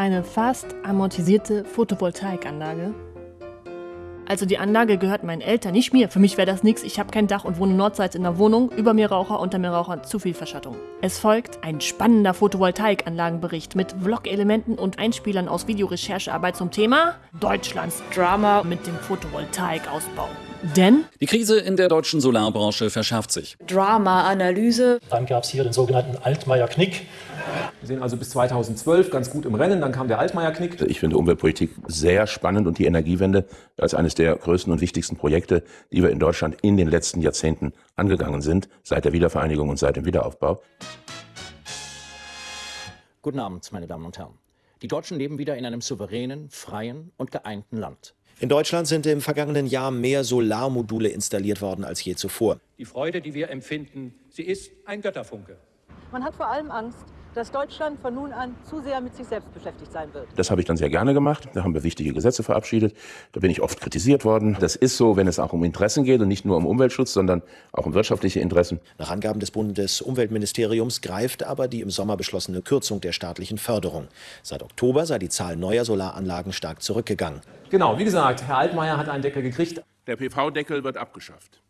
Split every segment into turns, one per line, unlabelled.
Eine fast amortisierte Photovoltaikanlage. Also die Anlage gehört meinen Eltern, nicht mir. Für mich wäre das nichts. Ich habe kein Dach und wohne nordseits in der Wohnung. Über mir Raucher, unter mir Raucher, zu viel Verschattung. Es folgt ein spannender Photovoltaikanlagenbericht mit Vlog-Elementen und Einspielern aus Videorecherchearbeit zum Thema Deutschlands Drama mit dem Photovoltaikausbau. Denn
die Krise in der deutschen Solarbranche verschärft sich.
Drama-Analyse.
Dann gab es hier den sogenannten Altmaier-Knick.
Wir sind also bis 2012 ganz gut im Rennen, dann kam der Altmaier-Knick.
Ich finde Umweltpolitik sehr spannend und die Energiewende als eines der größten und wichtigsten Projekte, die wir in Deutschland in den letzten Jahrzehnten angegangen sind, seit der Wiedervereinigung und seit dem Wiederaufbau.
Guten Abend, meine Damen und Herren. Die Deutschen leben wieder in einem souveränen, freien und geeinten Land.
In Deutschland sind im vergangenen Jahr mehr Solarmodule installiert worden als je zuvor.
Die Freude, die wir empfinden, sie ist ein Götterfunke.
Man hat vor allem Angst, dass Deutschland von nun an zu sehr mit sich selbst beschäftigt sein wird.
Das habe ich dann sehr gerne gemacht. Da haben wir wichtige Gesetze verabschiedet. Da bin ich oft kritisiert worden. Das ist so, wenn es auch um Interessen geht und nicht nur um Umweltschutz, sondern auch um wirtschaftliche Interessen.
Nach Angaben des Bundesumweltministeriums greift aber die im Sommer beschlossene Kürzung der staatlichen Förderung. Seit Oktober sei die Zahl neuer Solaranlagen stark zurückgegangen.
Genau, wie gesagt, Herr Altmaier hat einen Deckel gekriegt.
Der PV-Deckel wird abgeschafft.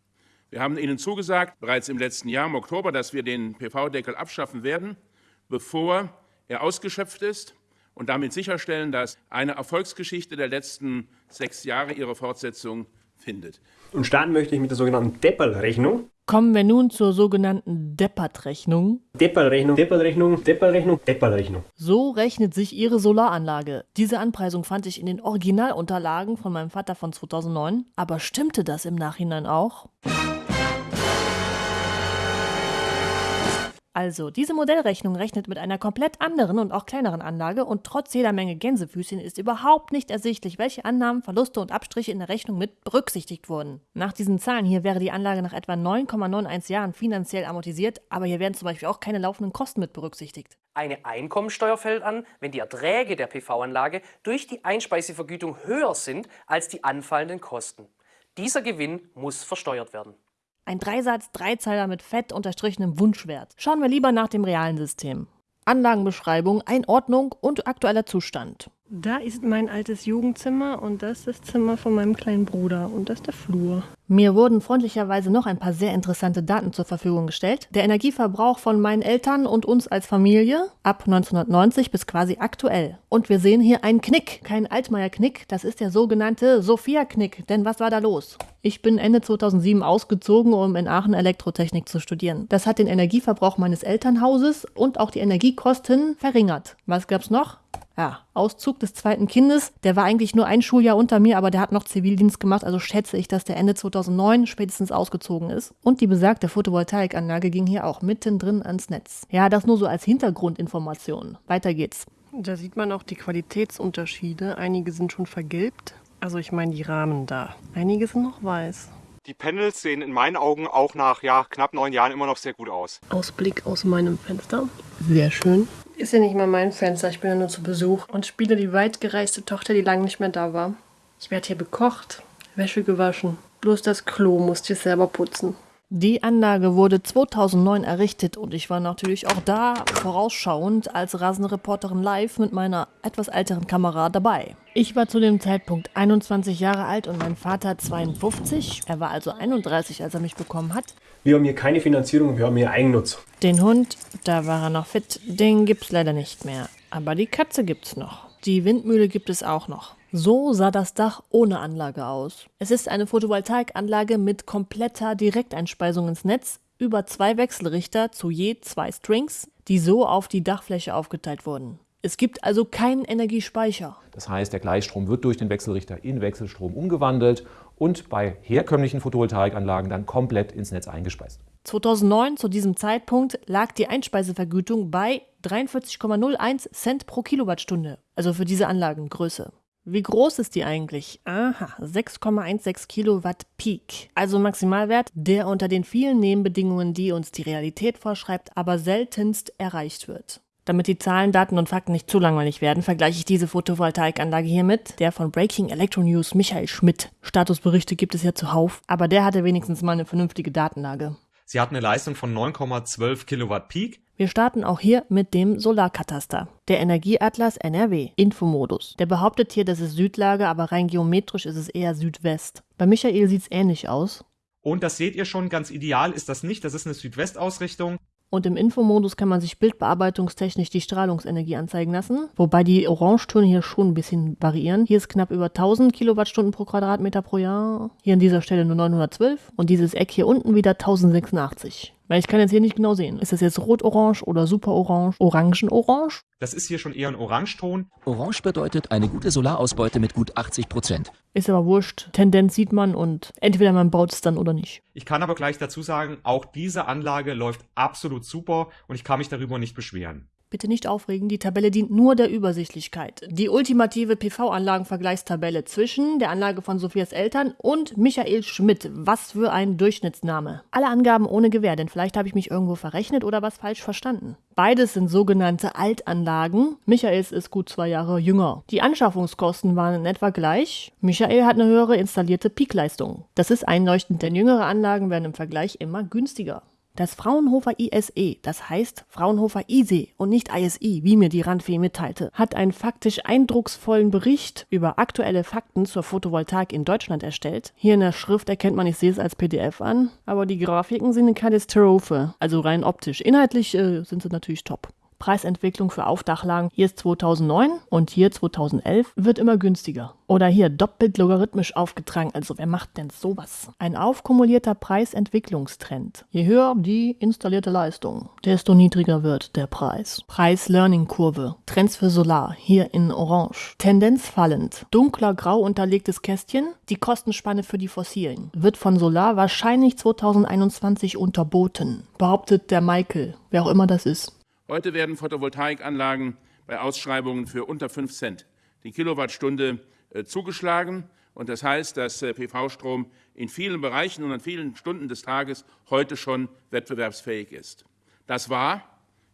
Wir haben Ihnen zugesagt, bereits im letzten Jahr, im Oktober, dass wir den PV-Deckel abschaffen werden bevor er ausgeschöpft ist und damit sicherstellen, dass eine Erfolgsgeschichte der letzten sechs Jahre ihre Fortsetzung findet.
Und starten möchte ich mit der sogenannten Depperl-Rechnung.
Kommen wir nun zur sogenannten Deppert-Rechnung.
Depperl-Rechnung, Depperl-Rechnung, Depperl-Rechnung, Depperl-Rechnung.
So rechnet sich Ihre Solaranlage. Diese Anpreisung fand ich in den Originalunterlagen von meinem Vater von 2009. Aber stimmte das im Nachhinein auch? Also, diese Modellrechnung rechnet mit einer komplett anderen und auch kleineren Anlage und trotz jeder Menge Gänsefüßchen ist überhaupt nicht ersichtlich, welche Annahmen, Verluste und Abstriche in der Rechnung mit berücksichtigt wurden. Nach diesen Zahlen hier wäre die Anlage nach etwa 9,91 Jahren finanziell amortisiert, aber hier werden zum Beispiel auch keine laufenden Kosten mit berücksichtigt.
Eine Einkommensteuer fällt an, wenn die Erträge der PV-Anlage durch die Einspeisevergütung höher sind als die anfallenden Kosten. Dieser Gewinn muss versteuert werden.
Ein Dreisatz, Dreizeiler mit fett unterstrichenem Wunschwert. Schauen wir lieber nach dem realen System. Anlagenbeschreibung, Einordnung und aktueller Zustand. Da ist mein altes Jugendzimmer und das ist das Zimmer von meinem kleinen Bruder und das ist der Flur. Mir wurden freundlicherweise noch ein paar sehr interessante Daten zur Verfügung gestellt. Der Energieverbrauch von meinen Eltern und uns als Familie ab 1990 bis quasi aktuell. Und wir sehen hier einen Knick, kein Altmaier-Knick, das ist der sogenannte Sophia-Knick. Denn was war da los? Ich bin Ende 2007 ausgezogen, um in Aachen Elektrotechnik zu studieren. Das hat den Energieverbrauch meines Elternhauses und auch die Energiekosten verringert. Was gab's noch? ja, Auszug des zweiten Kindes. Der war eigentlich nur ein Schuljahr unter mir, aber der hat noch Zivildienst gemacht, also schätze ich, dass der Ende 2009 spätestens ausgezogen ist. Und die besagte Photovoltaikanlage ging hier auch mittendrin ans Netz. Ja, das nur so als Hintergrundinformation. Weiter geht's. Da sieht man auch die Qualitätsunterschiede. Einige sind schon vergilbt. Also ich meine die Rahmen da. Einige sind noch weiß.
Die Panels sehen in meinen Augen auch nach ja, knapp neun Jahren immer noch sehr gut aus.
Ausblick aus meinem Fenster. Sehr schön. Ist ja nicht mal mein Fenster, ich bin ja nur zu Besuch und spiele die weitgereiste Tochter, die lange nicht mehr da war. Ich werde hier bekocht, Wäsche gewaschen. Bloß das Klo musste ich selber putzen. Die Anlage wurde 2009 errichtet und ich war natürlich auch da vorausschauend als Rasenreporterin live mit meiner etwas älteren Kamera dabei. Ich war zu dem Zeitpunkt 21 Jahre alt und mein Vater 52. Er war also 31, als er mich bekommen hat.
Wir haben hier keine Finanzierung, wir haben hier Eigennutz.
Den Hund, da war er noch fit, den gibt's leider nicht mehr. Aber die Katze gibt's noch. Die Windmühle gibt es auch noch. So sah das Dach ohne Anlage aus. Es ist eine Photovoltaikanlage mit kompletter Direkteinspeisung ins Netz über zwei Wechselrichter zu je zwei Strings, die so auf die Dachfläche aufgeteilt wurden. Es gibt also keinen Energiespeicher.
Das heißt, der Gleichstrom wird durch den Wechselrichter in Wechselstrom umgewandelt und bei herkömmlichen Photovoltaikanlagen dann komplett ins Netz eingespeist.
2009 zu diesem Zeitpunkt lag die Einspeisevergütung bei 43,01 Cent pro Kilowattstunde, also für diese Anlagengröße. Wie groß ist die eigentlich? Aha, 6,16 Kilowatt Peak. Also Maximalwert, der unter den vielen Nebenbedingungen, die uns die Realität vorschreibt, aber seltenst erreicht wird. Damit die Zahlen, Daten und Fakten nicht zu langweilig werden, vergleiche ich diese Photovoltaikanlage hier mit der von Breaking Electro News Michael Schmidt. Statusberichte gibt es ja zuhauf, aber der hatte wenigstens mal eine vernünftige Datenlage.
Sie hat eine Leistung von 9,12 Kilowatt Peak
Wir starten auch hier mit dem Solarkataster. Der Energieatlas NRW, Infomodus. Der behauptet hier, das ist Südlage, aber rein geometrisch ist es eher Südwest. Bei Michael sieht es ähnlich aus.
Und das seht ihr schon, ganz ideal ist das nicht. Das ist eine Südwestausrichtung.
Und im Infomodus kann man sich bildbearbeitungstechnisch die Strahlungsenergie anzeigen lassen, wobei die Orangetöne hier schon ein bisschen variieren. Hier ist knapp über 1000 Kilowattstunden pro Quadratmeter pro Jahr, hier an dieser Stelle nur 912 und dieses Eck hier unten wieder 1086. Weil ich kann jetzt hier nicht genau sehen. Ist das jetzt rot-orange oder super-orange, orangen-orange?
Das ist hier schon eher ein Orangeton.
Orange bedeutet eine gute Solarausbeute mit gut 80 Prozent.
Ist aber wurscht. Tendenz sieht man und entweder man baut es dann oder nicht.
Ich kann aber gleich dazu sagen, auch diese Anlage läuft absolut super und ich kann mich darüber nicht beschweren.
Bitte nicht aufregen, die Tabelle dient nur der Übersichtlichkeit. Die ultimative PV-Anlagenvergleichstabelle zwischen der Anlage von Sophias Eltern und Michael Schmidt. Was für ein Durchschnittsname. Alle Angaben ohne Gewähr, denn vielleicht habe ich mich irgendwo verrechnet oder was falsch verstanden. Beides sind sogenannte Altanlagen. Michaels ist gut zwei Jahre jünger. Die Anschaffungskosten waren in etwa gleich. Michael hat eine höhere installierte Peakleistung. Das ist einleuchtend, denn jüngere Anlagen werden im Vergleich immer günstiger. Das Fraunhofer ISE, das heißt Fraunhofer ISE und nicht ISI, wie mir die Randfee mitteilte, hat einen faktisch eindrucksvollen Bericht über aktuelle Fakten zur Photovoltaik in Deutschland erstellt. Hier in der Schrift erkennt man, ich sehe es als PDF an, aber die Grafiken sind eine Katastrophe, also rein optisch. Inhaltlich äh, sind sie natürlich top. Preisentwicklung für Aufdachlagen. Hier ist 2009 und hier 2011 wird immer günstiger. Oder hier doppelt logarithmisch aufgetragen. Also wer macht denn sowas? Ein aufkumulierter Preisentwicklungstrend. Je höher die installierte Leistung, desto niedriger wird der Preis. Preis-Learning-Kurve. Trends für Solar. Hier in Orange. Tendenz fallend. Dunkler grau unterlegtes Kästchen. Die Kostenspanne für die Fossilen. Wird von Solar wahrscheinlich 2021 unterboten. Behauptet der Michael. Wer auch immer das ist.
Heute werden Photovoltaikanlagen bei Ausschreibungen für unter 5 Cent die Kilowattstunde äh, zugeschlagen. Und das heißt, dass äh, PV-Strom in vielen Bereichen und an vielen Stunden des Tages heute schon wettbewerbsfähig ist. Das war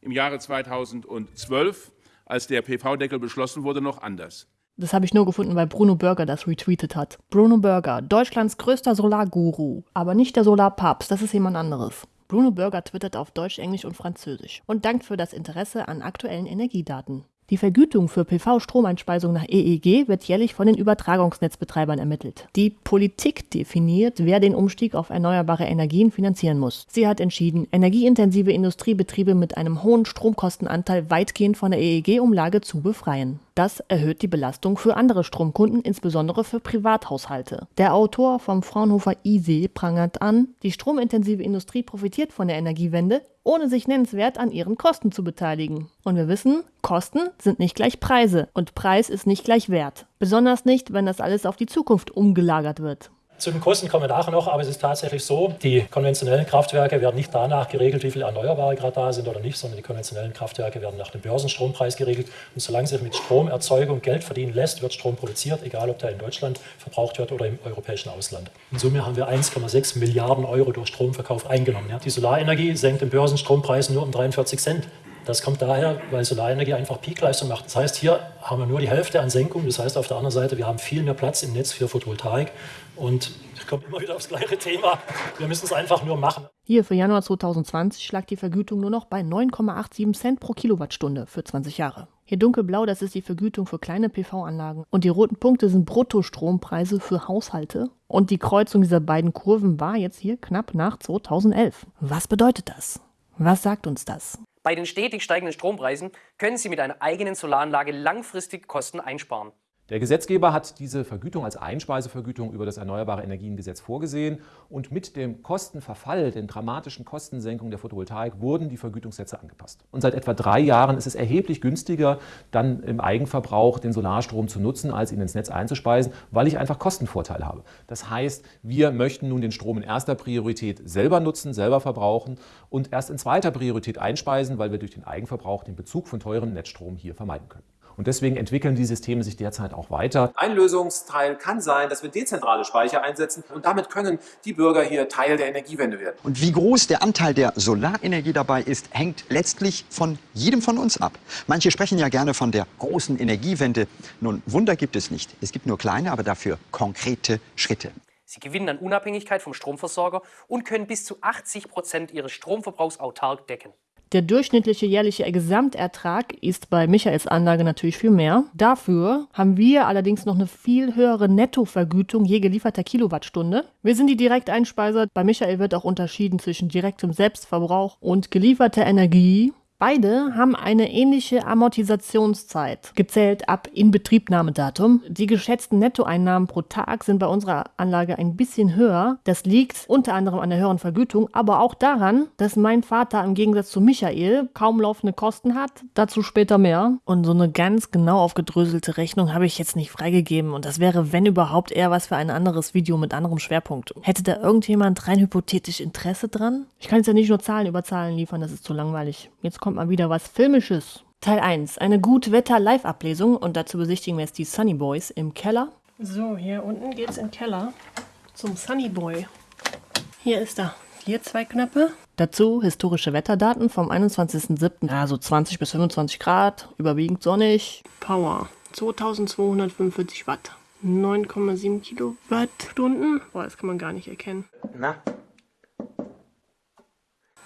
im Jahre 2012, als der PV-Deckel beschlossen wurde, noch anders.
Das habe ich nur gefunden, weil Bruno Burger das retweetet hat. Bruno Burger, Deutschlands größter Solarguru, aber nicht der Solarpapst, das ist jemand anderes. Bruno Burger twittert auf Deutsch, Englisch und Französisch und dankt für das Interesse an aktuellen Energiedaten. Die Vergütung für PV-Stromeinspeisung nach EEG wird jährlich von den Übertragungsnetzbetreibern ermittelt. Die Politik definiert, wer den Umstieg auf erneuerbare Energien finanzieren muss. Sie hat entschieden, energieintensive Industriebetriebe mit einem hohen Stromkostenanteil weitgehend von der EEG-Umlage zu befreien. Das erhöht die Belastung für andere Stromkunden, insbesondere für Privathaushalte. Der Autor vom Fraunhofer ISE prangert an, die stromintensive Industrie profitiert von der Energiewende, ohne sich nennenswert an ihren Kosten zu beteiligen. Und wir wissen, Kosten sind nicht gleich Preise und Preis ist nicht gleich Wert. Besonders nicht, wenn das alles auf die Zukunft umgelagert wird.
Zu den Kosten kommen wir nachher noch, aber es ist tatsächlich so, die konventionellen Kraftwerke werden nicht danach geregelt, wie viele Erneuerbare gerade da sind oder nicht, sondern die konventionellen Kraftwerke werden nach dem Börsenstrompreis geregelt. Und solange sich mit Stromerzeugung Geld verdienen lässt, wird Strom produziert, egal ob der in Deutschland verbraucht wird oder im europäischen Ausland. In Summe haben wir 1,6 Milliarden Euro durch Stromverkauf eingenommen. Die Solarenergie senkt den Börsenstrompreis nur um 43 Cent. Das kommt daher, weil Solarenergie einfach Peakleistung macht. Das heißt, hier haben wir nur die Hälfte an Senkung. Das heißt, auf der anderen Seite, wir haben viel mehr Platz im Netz für Photovoltaik. Und ich komme immer wieder aufs gleiche Thema. Wir müssen es einfach nur machen.
Hier für Januar 2020 schlag die Vergütung nur noch bei 9,87 Cent pro Kilowattstunde für 20 Jahre. Hier dunkelblau, das ist die Vergütung für kleine PV-Anlagen. Und die roten Punkte sind Bruttostrompreise für Haushalte. Und die Kreuzung dieser beiden Kurven war jetzt hier knapp nach 2011. Was bedeutet das? Was sagt uns das?
Bei den stetig steigenden Strompreisen können Sie mit einer eigenen Solaranlage langfristig Kosten einsparen.
Der Gesetzgeber hat diese Vergütung als Einspeisevergütung über das Erneuerbare Energiengesetz vorgesehen und mit dem Kostenverfall, den dramatischen Kostensenkungen der Photovoltaik wurden die Vergütungssätze angepasst. Und seit etwa drei Jahren ist es erheblich günstiger, dann im Eigenverbrauch den Solarstrom zu nutzen, als ihn ins Netz einzuspeisen, weil ich einfach Kostenvorteile habe. Das heißt, wir möchten nun den Strom in erster Priorität selber nutzen, selber verbrauchen und erst in zweiter Priorität einspeisen, weil wir durch den Eigenverbrauch den Bezug von teurem Netzstrom hier vermeiden können. Und deswegen entwickeln die Systeme sich derzeit auch weiter.
Ein Lösungsteil kann sein, dass wir dezentrale Speicher einsetzen und damit können die Bürger hier Teil der Energiewende werden.
Und wie groß der Anteil der Solarenergie dabei ist, hängt letztlich von jedem von uns ab. Manche sprechen ja gerne von der großen Energiewende. Nun, Wunder gibt es nicht. Es gibt nur kleine, aber dafür konkrete Schritte.
Sie gewinnen an Unabhängigkeit vom Stromversorger und können bis zu 80 Prozent ihres Stromverbrauchs autark decken.
Der durchschnittliche jährliche Gesamtertrag ist bei Michaels Anlage natürlich viel mehr. Dafür haben wir allerdings noch eine viel höhere Nettovergütung je gelieferter Kilowattstunde. Wir sind die Direkteinspeiser. Bei Michael wird auch unterschieden zwischen direktem Selbstverbrauch und gelieferter Energie. Beide haben eine ähnliche Amortisationszeit, gezählt ab Inbetriebnahmedatum. Die geschätzten Nettoeinnahmen pro Tag sind bei unserer Anlage ein bisschen höher. Das liegt unter anderem an der höheren Vergütung, aber auch daran, dass mein Vater im Gegensatz zu Michael kaum laufende Kosten hat. Dazu später mehr. Und so eine ganz genau aufgedröselte Rechnung habe ich jetzt nicht freigegeben. Und das wäre, wenn überhaupt, eher was für ein anderes Video mit anderem Schwerpunkt. Hätte da irgendjemand rein hypothetisch Interesse dran? Ich kann jetzt ja nicht nur Zahlen über Zahlen liefern, das ist zu langweilig. Jetzt kommt mal wieder was Filmisches. Teil 1. Eine Gut-Wetter-Live-Ablesung und dazu besichtigen wir jetzt die Sunny Boys im Keller. So, hier unten geht's im Keller zum Sunny Boy. Hier ist er. Hier zwei Knöpfe. Dazu historische Wetterdaten vom 21.07. Ja, so 20 bis 25 Grad, überwiegend sonnig. Power 2245 Watt. 9,7 Kilowattstunden. Boah, das kann man gar nicht erkennen.
Na,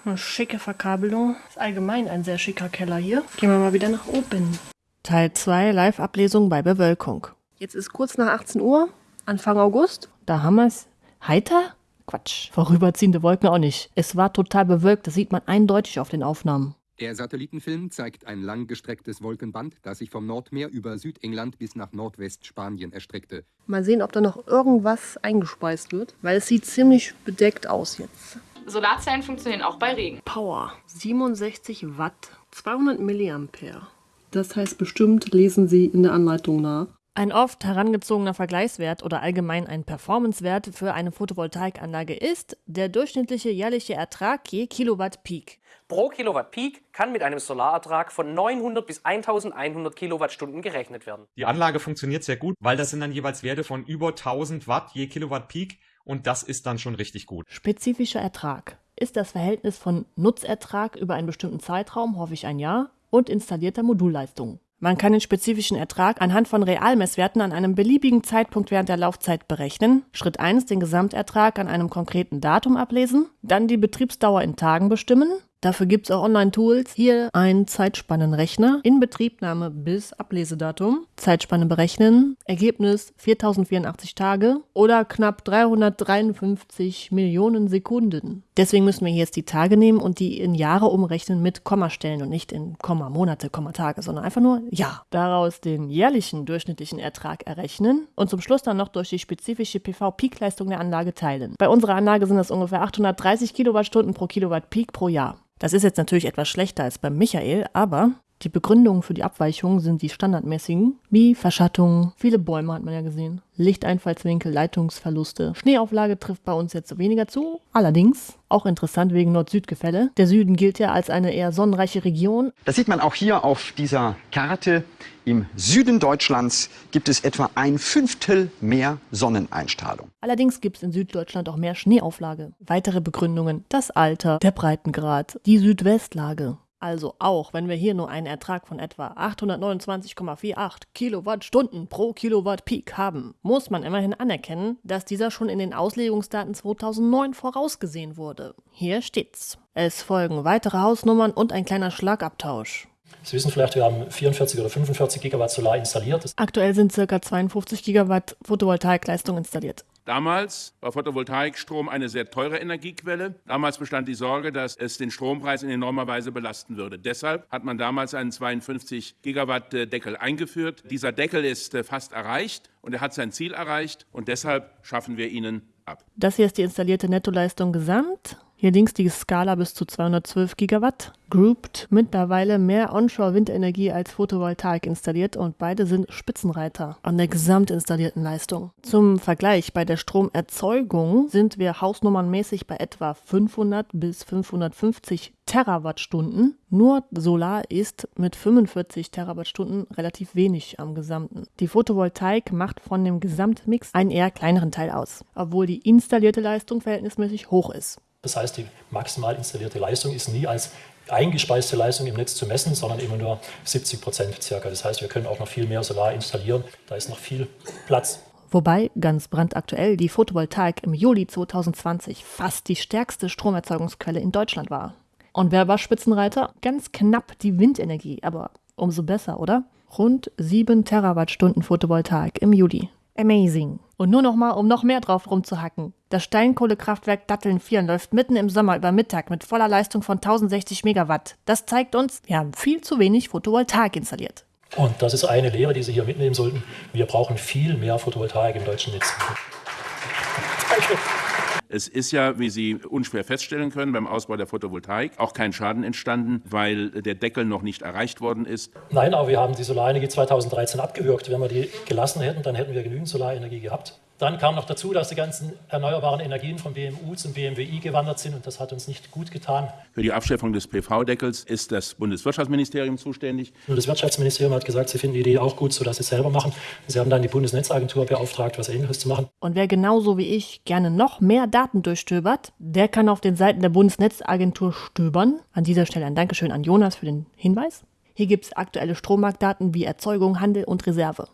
eine schicke Verkabelung. Ist allgemein ein sehr schicker Keller hier. Gehen wir mal wieder nach oben. Teil 2 Live-Ablesung bei Bewölkung. Jetzt ist kurz nach 18 Uhr, Anfang August. Da haben wir es. Heiter? Quatsch. Vorüberziehende Wolken auch nicht. Es war total bewölkt, das sieht man eindeutig auf den Aufnahmen.
Der Satellitenfilm zeigt ein langgestrecktes Wolkenband, das sich vom Nordmeer über Südengland bis nach Nordwestspanien erstreckte.
Mal sehen, ob da noch irgendwas eingespeist wird, weil es sieht ziemlich bedeckt aus jetzt.
Solarzellen funktionieren auch bei Regen.
Power 67 Watt, 200 Milliampere. Das heißt bestimmt, lesen Sie in der Anleitung nach. Ein oft herangezogener Vergleichswert oder allgemein ein Performancewert für eine Photovoltaikanlage ist der durchschnittliche jährliche Ertrag je Kilowatt Peak.
Pro Kilowatt Peak kann mit einem Solarertrag von 900 bis 1100 Kilowattstunden gerechnet werden.
Die Anlage funktioniert sehr gut, weil das sind dann jeweils Werte von über 1000 Watt je Kilowatt Peak und das ist dann schon richtig gut.
Spezifischer Ertrag ist das Verhältnis von Nutzertrag über einen bestimmten Zeitraum, hoffe ich ein Jahr, und installierter Modulleistung. Man kann den spezifischen Ertrag anhand von Realmesswerten an einem beliebigen Zeitpunkt während der Laufzeit berechnen. Schritt 1 den Gesamtertrag an einem konkreten Datum ablesen, dann die Betriebsdauer in Tagen bestimmen, Dafür gibt es auch Online-Tools. Hier ein Zeitspannenrechner. Inbetriebnahme bis Ablesedatum. Zeitspanne berechnen. Ergebnis 4084 Tage oder knapp 353 Millionen Sekunden. Deswegen müssen wir jetzt die Tage nehmen und die in Jahre umrechnen mit Kommastellen und nicht in Komma Monate, Komma Tage, sondern einfach nur Jahr. Daraus den jährlichen durchschnittlichen Ertrag errechnen und zum Schluss dann noch durch die spezifische PV-Peak-Leistung der Anlage teilen. Bei unserer Anlage sind das ungefähr 830 Kilowattstunden pro Kilowatt Peak pro Jahr. Das ist jetzt natürlich etwas schlechter als beim Michael, aber die Begründungen für die Abweichungen sind die standardmäßigen, wie Verschattung, viele Bäume hat man ja gesehen, Lichteinfallswinkel, Leitungsverluste. Schneeauflage trifft bei uns jetzt weniger zu. Allerdings, auch interessant wegen Nord-Süd-Gefälle. Der Süden gilt ja als eine eher sonnenreiche Region.
Das sieht man auch hier auf dieser Karte. Im Süden Deutschlands gibt es etwa ein Fünftel mehr Sonneneinstrahlung.
Allerdings gibt es in Süddeutschland auch mehr Schneeauflage. Weitere Begründungen, das Alter, der Breitengrad, die Südwestlage. Also auch wenn wir hier nur einen Ertrag von etwa 829,48 Kilowattstunden pro Kilowatt Peak haben, muss man immerhin anerkennen, dass dieser schon in den Auslegungsdaten 2009 vorausgesehen wurde. Hier steht's. Es folgen weitere Hausnummern und ein kleiner Schlagabtausch.
Sie wissen vielleicht, wir haben 44 oder 45 Gigawatt Solar installiert.
Aktuell sind ca. 52 Gigawatt Photovoltaikleistung installiert.
Damals war Photovoltaikstrom eine sehr teure Energiequelle. Damals bestand die Sorge, dass es den Strompreis in enormer Weise belasten würde. Deshalb hat man damals einen 52 Gigawatt Deckel eingeführt. Dieser Deckel ist äh, fast erreicht und er hat sein Ziel erreicht und deshalb schaffen wir ihn ab.
Das hier ist die installierte Nettoleistung gesamt. Hier links die Skala bis zu 212 Gigawatt. Grouped mittlerweile mehr Onshore-Windenergie als Photovoltaik installiert und beide sind Spitzenreiter an der gesamt installierten Leistung. Zum Vergleich, bei der Stromerzeugung sind wir hausnummernmäßig bei etwa 500 bis 550 Terawattstunden. Nur Solar ist mit 45 Terawattstunden relativ wenig am Gesamten. Die Photovoltaik macht von dem Gesamtmix einen eher kleineren Teil aus, obwohl die installierte Leistung verhältnismäßig hoch ist.
Das heißt, die maximal installierte Leistung ist nie als eingespeiste Leistung im Netz zu messen, sondern immer nur 70 Prozent circa. Das heißt, wir können auch noch viel mehr Solar installieren. Da ist noch viel Platz.
Wobei ganz brandaktuell die Photovoltaik im Juli 2020 fast die stärkste Stromerzeugungsquelle in Deutschland war. Und wer war Spitzenreiter? Ganz knapp die Windenergie, aber umso besser, oder? Rund 7 Terawattstunden Photovoltaik im Juli. Amazing. Und nur noch mal, um noch mehr drauf rumzuhacken. Das Steinkohlekraftwerk Datteln 4 läuft mitten im Sommer über Mittag mit voller Leistung von 1060 Megawatt. Das zeigt uns, wir haben viel zu wenig Photovoltaik installiert.
Und das ist eine Lehre, die Sie hier mitnehmen sollten. Wir brauchen viel mehr Photovoltaik im deutschen Netz.
Danke. Es ist ja, wie Sie unschwer feststellen können, beim Ausbau der Photovoltaik auch kein Schaden entstanden, weil der Deckel noch nicht erreicht worden ist.
Nein, aber wir haben die Solarenergie 2013 abgewürgt. Wenn wir die gelassen hätten, dann hätten wir genügend Solarenergie gehabt. Dann kam noch dazu, dass die ganzen erneuerbaren Energien vom BMU zum BMWI gewandert sind und das hat uns nicht gut getan.
Für die Abschaffung des PV-Deckels ist das Bundeswirtschaftsministerium zuständig.
Und das Wirtschaftsministerium hat gesagt, sie finden die Idee auch gut, sodass sie es selber machen. Sie haben dann die Bundesnetzagentur beauftragt, was Ähnliches zu machen.
Und wer genauso wie ich gerne noch mehr Daten durchstöbert, der kann auf den Seiten der Bundesnetzagentur stöbern. An dieser Stelle ein Dankeschön an Jonas für den Hinweis. Hier gibt es aktuelle Strommarktdaten wie Erzeugung, Handel und Reserve.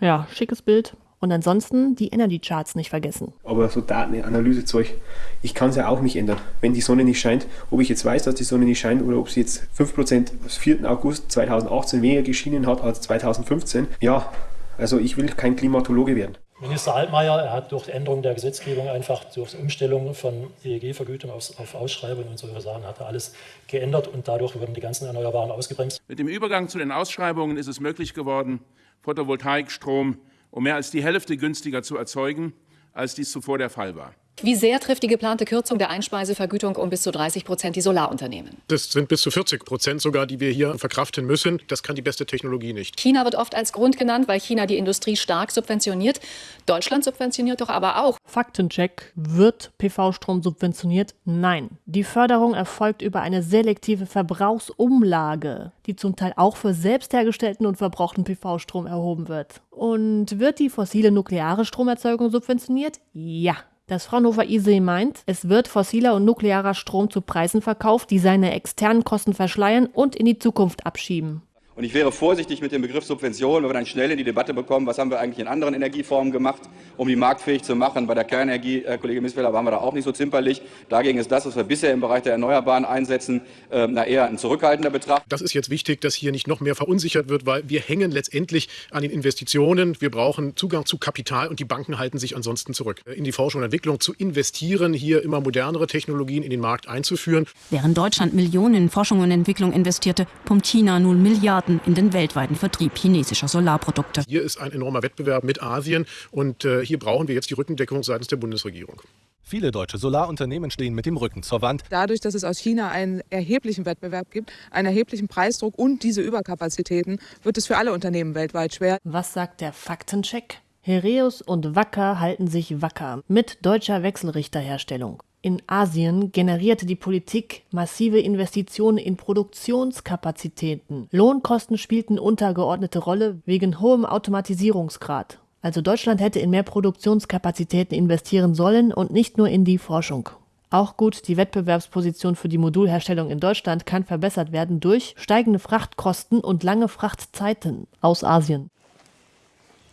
Ja, schickes Bild. Und ansonsten die Energy Charts nicht vergessen.
Aber so Datenanalysezeug, ich kann es ja auch nicht ändern. Wenn die Sonne nicht scheint, ob ich jetzt weiß, dass die Sonne nicht scheint oder ob sie jetzt 5% am 4. August 2018 weniger geschienen hat als 2015, ja, also ich will kein Klimatologe werden.
Minister Altmaier er hat durch Änderung der Gesetzgebung einfach durch Umstellung von EEG-Vergütung auf, auf Ausschreibung und solche Sachen hat er alles geändert und dadurch wurden die ganzen Erneuerbaren ausgebremst.
Mit dem Übergang zu den Ausschreibungen ist es möglich geworden, Photovoltaikstrom um mehr als die Hälfte günstiger zu erzeugen, als dies zuvor der Fall war.
Wie sehr trifft die geplante Kürzung der Einspeisevergütung um bis zu 30 Prozent die Solarunternehmen?
Das sind bis zu 40 Prozent sogar, die wir hier verkraften müssen. Das kann die beste Technologie nicht.
China wird oft als Grund genannt, weil China die Industrie stark subventioniert. Deutschland subventioniert doch aber auch.
Faktencheck. Wird PV-Strom subventioniert? Nein. Die Förderung erfolgt über eine selektive Verbrauchsumlage, die zum Teil auch für selbst hergestellten und verbrauchten PV-Strom erhoben wird. Und wird die fossile nukleare Stromerzeugung subventioniert? Ja. Das Fraunhofer ISE meint, es wird fossiler und nuklearer Strom zu Preisen verkauft, die seine externen Kosten verschleiern und in die Zukunft abschieben.
Und ich wäre vorsichtig mit dem Begriff Subvention, weil wir dann schnell in die Debatte bekommen, was haben wir eigentlich in anderen Energieformen gemacht, um die marktfähig zu machen. Bei der Kernenergie, Herr Kollege Missfelder, waren wir da auch nicht so zimperlich. Dagegen ist das, was wir bisher im Bereich der Erneuerbaren einsetzen, äh, na eher ein zurückhaltender Betracht.
Das ist jetzt wichtig, dass hier nicht noch mehr verunsichert wird, weil wir hängen letztendlich an den Investitionen. Wir brauchen Zugang zu Kapital und die Banken halten sich ansonsten zurück. In die Forschung und Entwicklung zu investieren, hier immer modernere Technologien in den Markt einzuführen.
Während Deutschland Millionen in Forschung und Entwicklung investierte, pumpt China nun Milliarden Milliarden in den weltweiten Vertrieb chinesischer Solarprodukte.
Hier ist ein enormer Wettbewerb mit Asien und äh, hier brauchen wir jetzt die Rückendeckung seitens der Bundesregierung.
Viele deutsche Solarunternehmen stehen mit dem Rücken zur Wand.
Dadurch, dass es aus China einen erheblichen Wettbewerb gibt, einen erheblichen Preisdruck und diese Überkapazitäten, wird es für alle Unternehmen weltweit schwer.
Was sagt der Faktencheck? Hereus und Wacker halten sich wacker mit deutscher Wechselrichterherstellung. In Asien generierte die Politik massive Investitionen in Produktionskapazitäten. Lohnkosten spielten untergeordnete Rolle wegen hohem Automatisierungsgrad. Also Deutschland hätte in mehr Produktionskapazitäten investieren sollen und nicht nur in die Forschung. Auch gut, die Wettbewerbsposition für die Modulherstellung in Deutschland kann verbessert werden durch steigende Frachtkosten und lange Frachtzeiten aus Asien.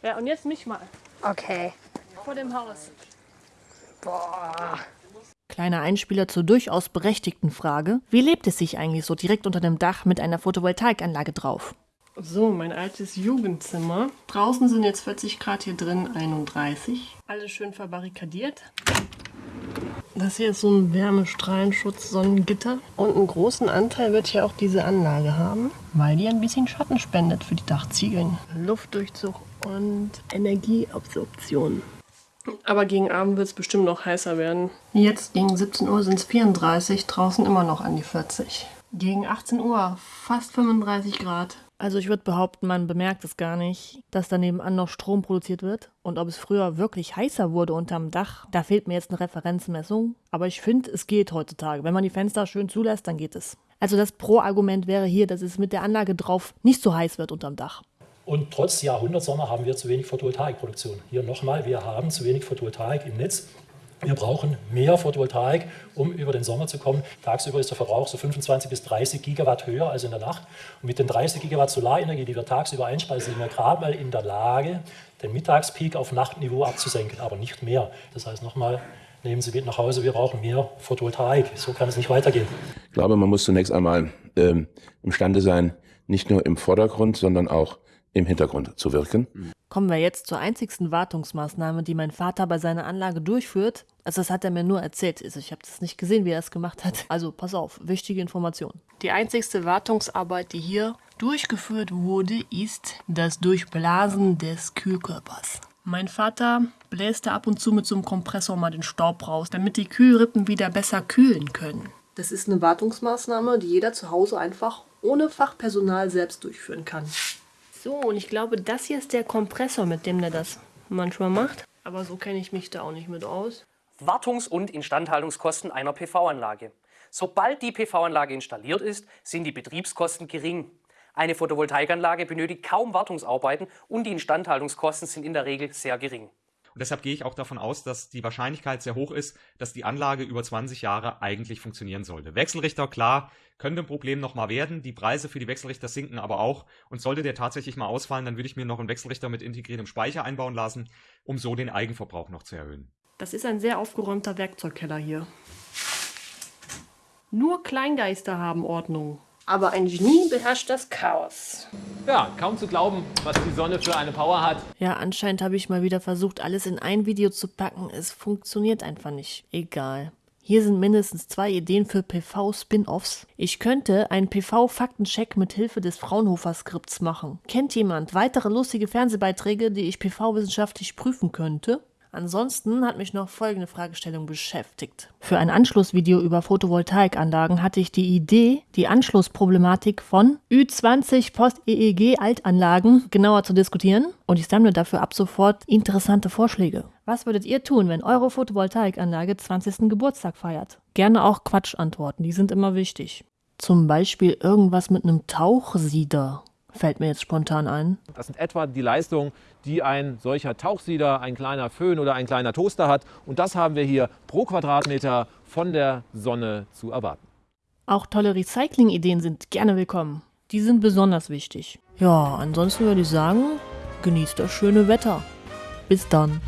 Ja, und jetzt mich mal.
Okay.
Vor dem Haus.
Boah.
Kleiner Einspieler zur durchaus berechtigten Frage: Wie lebt es sich eigentlich so direkt unter dem Dach mit einer Photovoltaikanlage drauf?
So, mein altes Jugendzimmer. Draußen sind jetzt 40 Grad, hier drin 31. Alles schön verbarrikadiert. Das hier ist so ein Wärmestrahlenschutz, Sonnengitter. Und einen großen Anteil wird hier auch diese Anlage haben, weil die ein bisschen Schatten spendet für die Dachziegeln. Luftdurchzug und Energieabsorption. Aber gegen Abend wird es bestimmt noch heißer werden. Jetzt gegen 17 Uhr sind es 34, draußen immer noch an die 40. Gegen 18 Uhr fast 35 Grad.
Also ich würde behaupten, man bemerkt es gar nicht, dass daneben an noch Strom produziert wird. Und ob es früher wirklich heißer wurde unterm Dach, da fehlt mir jetzt eine Referenzmessung. Aber ich finde, es geht heutzutage. Wenn man die Fenster schön zulässt, dann geht es. Also das Pro-Argument wäre hier, dass es mit der Anlage drauf nicht so heiß wird unterm Dach.
Und trotz Jahrhundertsommer haben wir zu wenig Photovoltaikproduktion. Hier nochmal, wir haben zu wenig Photovoltaik im Netz. Wir brauchen mehr Photovoltaik, um über den Sommer zu kommen. Tagsüber ist der Verbrauch so 25 bis 30 Gigawatt höher als in der Nacht. Und mit den 30 Gigawatt Solarenergie, die wir tagsüber einspeisen, sind wir gerade mal in der Lage, den Mittagspeak auf Nachtniveau abzusenken, aber nicht mehr. Das heißt nochmal, nehmen Sie mit nach Hause, wir brauchen mehr Photovoltaik. So kann es nicht weitergehen.
Ich glaube, man muss zunächst einmal ähm, imstande sein, nicht nur im Vordergrund, sondern auch im Hintergrund zu wirken.
Kommen wir jetzt zur einzigsten Wartungsmaßnahme, die mein Vater bei seiner Anlage durchführt. Also das hat er mir nur erzählt. Also ich habe das nicht gesehen, wie er es gemacht hat. Also pass auf, wichtige Information.
Die einzigste Wartungsarbeit, die hier durchgeführt wurde, ist das Durchblasen des Kühlkörpers. Mein Vater bläst da ab und zu mit so einem Kompressor mal den Staub raus, damit die Kühlrippen wieder besser kühlen können. Das ist eine Wartungsmaßnahme, die jeder zu Hause einfach ohne Fachpersonal selbst durchführen kann. So, und ich glaube, das hier ist der Kompressor, mit dem der das manchmal macht. Aber so kenne ich mich da auch nicht mit aus.
Wartungs- und Instandhaltungskosten einer PV-Anlage. Sobald die PV-Anlage installiert ist, sind die Betriebskosten gering. Eine Photovoltaikanlage benötigt kaum Wartungsarbeiten und die Instandhaltungskosten sind in der Regel sehr gering.
Und deshalb gehe ich auch davon aus, dass die Wahrscheinlichkeit sehr hoch ist, dass die Anlage über 20 Jahre eigentlich funktionieren sollte. Wechselrichter, klar, könnte ein Problem nochmal werden. Die Preise für die Wechselrichter sinken aber auch. Und sollte der tatsächlich mal ausfallen, dann würde ich mir noch einen Wechselrichter mit integriertem Speicher einbauen lassen, um so den Eigenverbrauch noch zu erhöhen.
Das ist ein sehr aufgeräumter Werkzeugkeller hier. Nur Kleingeister haben Ordnung. Aber ein Genie beherrscht das Chaos.
Ja, kaum zu glauben, was die Sonne für eine Power hat.
Ja, anscheinend habe ich mal wieder versucht, alles in ein Video zu packen. Es funktioniert einfach nicht. Egal. Hier sind mindestens zwei Ideen für PV-Spin-Offs. Ich könnte einen PV-Faktencheck mit Hilfe des Fraunhofer-Skripts machen. Kennt jemand weitere lustige Fernsehbeiträge, die ich PV-wissenschaftlich prüfen könnte? Ansonsten hat mich noch folgende Fragestellung beschäftigt. Für ein Anschlussvideo über Photovoltaikanlagen hatte ich die Idee, die Anschlussproblematik von Ü20 Post-EEG-Altanlagen genauer zu diskutieren und ich sammle dafür ab sofort interessante Vorschläge. Was würdet ihr tun, wenn eure Photovoltaikanlage 20. Geburtstag feiert? Gerne auch Quatschantworten, die sind immer wichtig. Zum Beispiel irgendwas mit einem Tauchsieder fällt mir jetzt spontan ein.
Das sind etwa die Leistungen, die ein solcher Tauchsieder, ein kleiner Föhn oder ein kleiner Toaster hat. Und das haben wir hier pro Quadratmeter von der Sonne zu erwarten.
Auch tolle Recycling-Ideen sind gerne willkommen. Die sind besonders wichtig. Ja, ansonsten würde ich sagen, genießt das schöne Wetter. Bis dann.